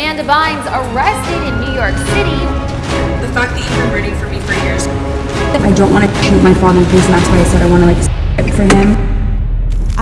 Amanda Bynes arrested in New York City. The fact that you've been rooting for me for years. I don't want to shoot my father in the face, and that's why I said I want to like for him.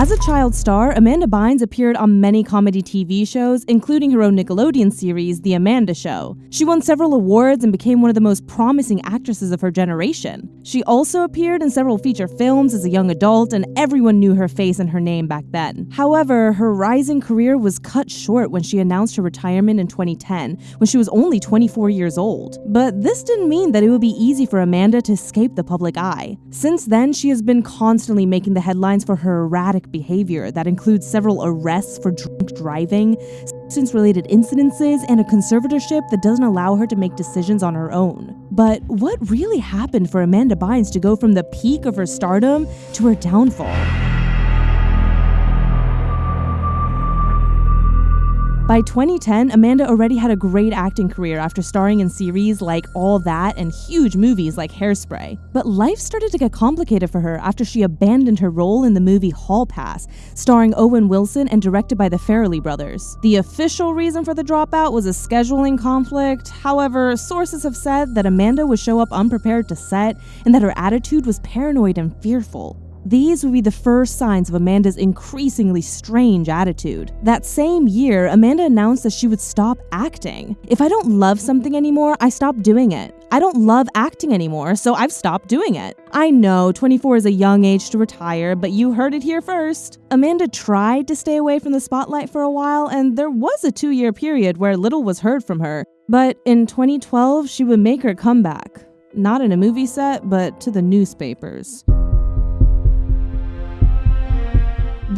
As a child star, Amanda Bynes appeared on many comedy TV shows, including her own Nickelodeon series, The Amanda Show. She won several awards and became one of the most promising actresses of her generation. She also appeared in several feature films as a young adult, and everyone knew her face and her name back then. However, her rising career was cut short when she announced her retirement in 2010, when she was only 24 years old. But this didn't mean that it would be easy for Amanda to escape the public eye. Since then, she has been constantly making the headlines for her erratic behavior that includes several arrests for drunk driving, substance related incidences, and a conservatorship that doesn't allow her to make decisions on her own. But what really happened for Amanda Bynes to go from the peak of her stardom to her downfall? By 2010, Amanda already had a great acting career after starring in series like All That and huge movies like Hairspray. But life started to get complicated for her after she abandoned her role in the movie Hall Pass, starring Owen Wilson and directed by the Farrelly brothers. The official reason for the dropout was a scheduling conflict. However, sources have said that Amanda would show up unprepared to set and that her attitude was paranoid and fearful. These would be the first signs of Amanda's increasingly strange attitude. That same year, Amanda announced that she would stop acting. If I don't love something anymore, I stop doing it. I don't love acting anymore, so I've stopped doing it. I know 24 is a young age to retire, but you heard it here first. Amanda tried to stay away from the spotlight for a while, and there was a two year period where little was heard from her. But in 2012, she would make her comeback. Not in a movie set, but to the newspapers.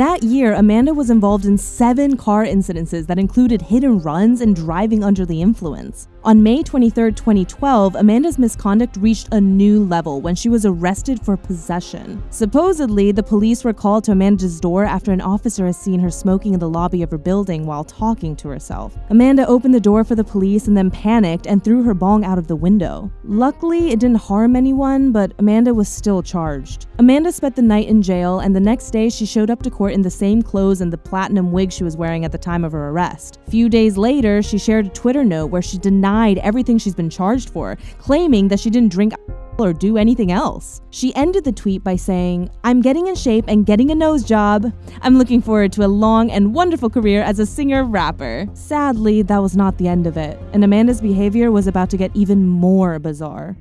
That year, Amanda was involved in seven car incidences that included hit and runs and driving under the influence. On May 23, 2012, Amanda's misconduct reached a new level when she was arrested for possession. Supposedly, the police were called to Amanda's door after an officer had seen her smoking in the lobby of her building while talking to herself. Amanda opened the door for the police and then panicked and threw her bong out of the window. Luckily, it didn't harm anyone, but Amanda was still charged. Amanda spent the night in jail, and the next day she showed up to court in the same clothes and the platinum wig she was wearing at the time of her arrest. Few days later, she shared a Twitter note where she denied everything she's been charged for, claiming that she didn't drink or do anything else. She ended the tweet by saying, I'm getting in shape and getting a nose job. I'm looking forward to a long and wonderful career as a singer rapper. Sadly, that was not the end of it, and Amanda's behavior was about to get even more bizarre.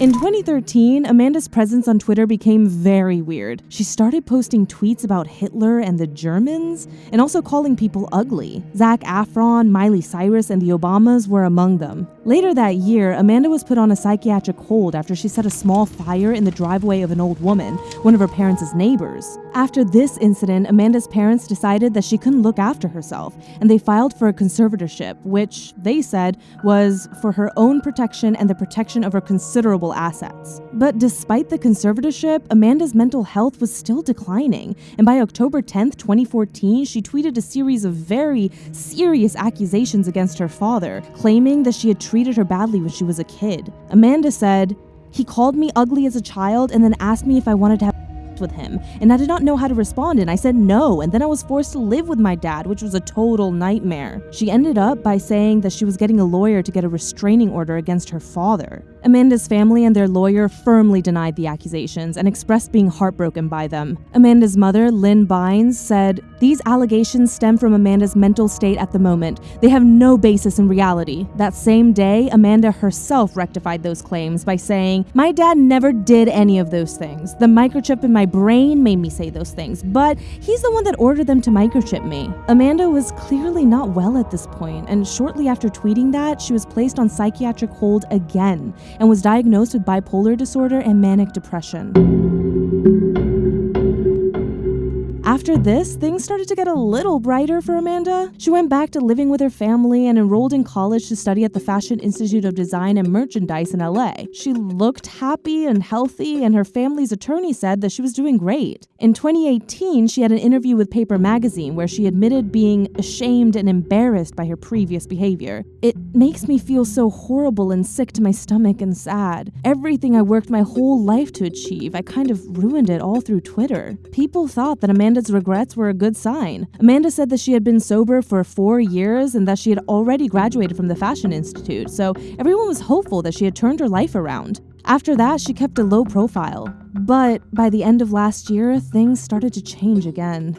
In 2013, Amanda's presence on Twitter became very weird. She started posting tweets about Hitler and the Germans, and also calling people ugly. Zac Efron, Miley Cyrus, and the Obamas were among them. Later that year, Amanda was put on a psychiatric hold after she set a small fire in the driveway of an old woman, one of her parents' neighbors. After this incident, Amanda's parents decided that she couldn't look after herself, and they filed for a conservatorship, which they said was for her own protection and the protection of her considerable assets. But despite the conservatorship, Amanda's mental health was still declining, and by October 10, 2014, she tweeted a series of very serious accusations against her father, claiming that she had treated her badly when she was a kid. Amanda said, He called me ugly as a child and then asked me if I wanted to have with him, and I did not know how to respond, and I said no, and then I was forced to live with my dad, which was a total nightmare. She ended up by saying that she was getting a lawyer to get a restraining order against her father. Amanda's family and their lawyer firmly denied the accusations and expressed being heartbroken by them. Amanda's mother, Lynn Bynes, said, These allegations stem from Amanda's mental state at the moment. They have no basis in reality. That same day, Amanda herself rectified those claims by saying, My dad never did any of those things. The microchip in my brain made me say those things, but he's the one that ordered them to microchip me. Amanda was clearly not well at this point, and shortly after tweeting that, she was placed on psychiatric hold again and was diagnosed with bipolar disorder and manic depression. After this, things started to get a little brighter for Amanda. She went back to living with her family and enrolled in college to study at the Fashion Institute of Design and Merchandise in LA. She looked happy and healthy, and her family's attorney said that she was doing great. In 2018, she had an interview with Paper Magazine where she admitted being ashamed and embarrassed by her previous behavior. It makes me feel so horrible and sick to my stomach and sad. Everything I worked my whole life to achieve, I kind of ruined it all through Twitter. People thought that Amanda's Regrets were a good sign. Amanda said that she had been sober for four years and that she had already graduated from the Fashion Institute, so everyone was hopeful that she had turned her life around. After that, she kept a low profile. But by the end of last year, things started to change again.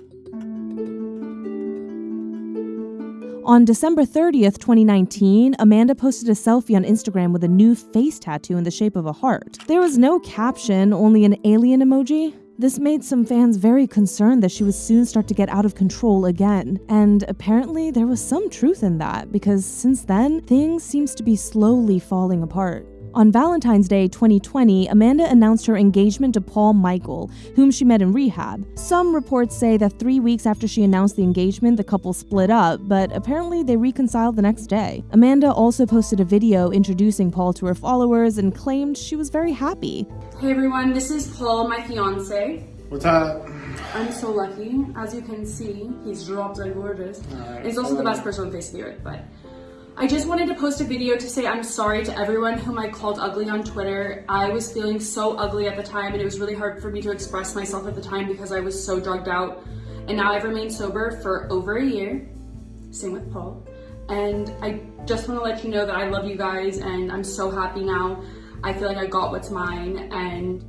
On December 30th, 2019, Amanda posted a selfie on Instagram with a new face tattoo in the shape of a heart. There was no caption, only an alien emoji. This made some fans very concerned that she would soon start to get out of control again. And apparently, there was some truth in that because since then, things seems to be slowly falling apart. On Valentine's Day 2020, Amanda announced her engagement to Paul Michael, whom she met in rehab. Some reports say that three weeks after she announced the engagement, the couple split up, but apparently they reconciled the next day. Amanda also posted a video introducing Paul to her followers and claimed she was very happy. Hey everyone, this is Paul, my fiance. What's up? I'm so lucky. As you can see, he's dropped like gorgeous. Alright, He's also the best person on face of the earth, but I just wanted to post a video to say I'm sorry to everyone whom I called ugly on Twitter. I was feeling so ugly at the time and it was really hard for me to express myself at the time because I was so drugged out. And now I've remained sober for over a year. Same with Paul. And I just want to let you know that I love you guys and I'm so happy now. I feel like I got what's mine and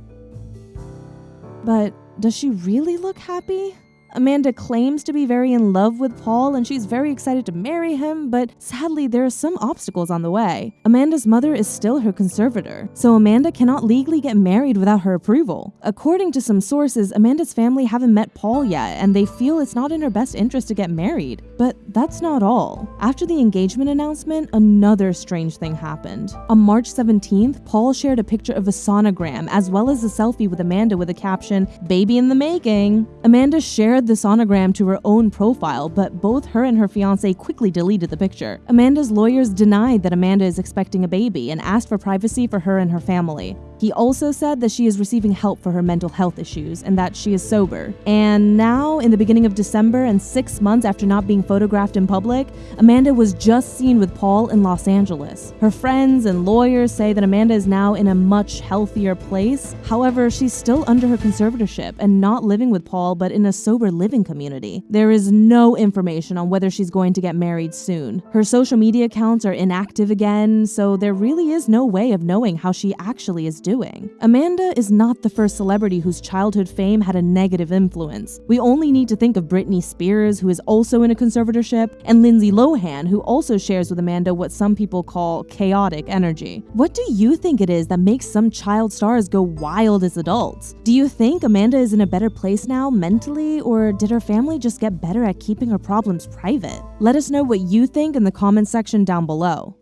But does she really look happy? Amanda claims to be very in love with Paul and she's very excited to marry him, but sadly, there are some obstacles on the way. Amanda's mother is still her conservator, so Amanda cannot legally get married without her approval. According to some sources, Amanda's family haven't met Paul yet and they feel it's not in her best interest to get married. But that's not all. After the engagement announcement, another strange thing happened. On March 17th, Paul shared a picture of a sonogram as well as a selfie with Amanda with a caption, Baby in the making. Amanda shared the sonogram to her own profile, but both her and her fiance quickly deleted the picture. Amanda's lawyers denied that Amanda is expecting a baby and asked for privacy for her and her family. He also said that she is receiving help for her mental health issues and that she is sober. And now, in the beginning of December and six months after not being photographed in public, Amanda was just seen with Paul in Los Angeles. Her friends and lawyers say that Amanda is now in a much healthier place. However, she's still under her conservatorship and not living with Paul, but in a sober living community. There is no information on whether she's going to get married soon. Her social media accounts are inactive again, so there really is no way of knowing how she actually is doing. Amanda is not the first celebrity whose childhood fame had a negative influence. We only need to think of Britney Spears, who is also in a conservatorship, and Lindsay Lohan, who also shares with Amanda what some people call chaotic energy. What do you think it is that makes some child stars go wild as adults? Do you think Amanda is in a better place now mentally, or did her family just get better at keeping her problems private? Let us know what you think in the comments section down below.